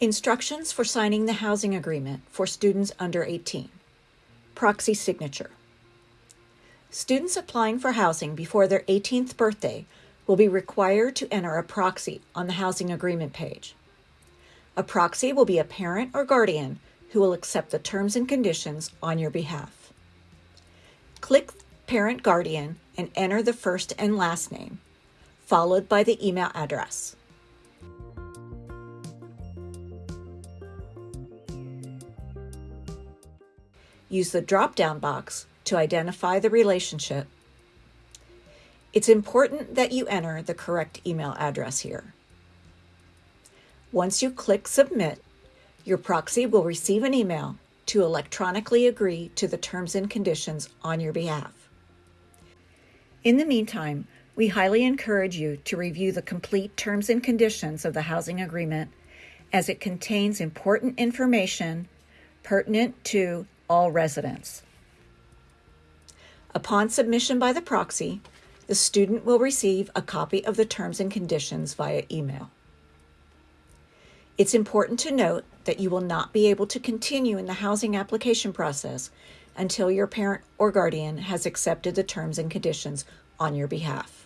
Instructions for signing the housing agreement for students under 18. Proxy signature. Students applying for housing before their 18th birthday will be required to enter a proxy on the housing agreement page. A proxy will be a parent or guardian who will accept the terms and conditions on your behalf. Click Parent Guardian and enter the first and last name, followed by the email address. Use the drop-down box to identify the relationship. It's important that you enter the correct email address here. Once you click Submit, your proxy will receive an email to electronically agree to the terms and conditions on your behalf. In the meantime, we highly encourage you to review the complete terms and conditions of the housing agreement as it contains important information pertinent to all residents. Upon submission by the proxy, the student will receive a copy of the terms and conditions via email. It's important to note that you will not be able to continue in the housing application process until your parent or guardian has accepted the terms and conditions on your behalf.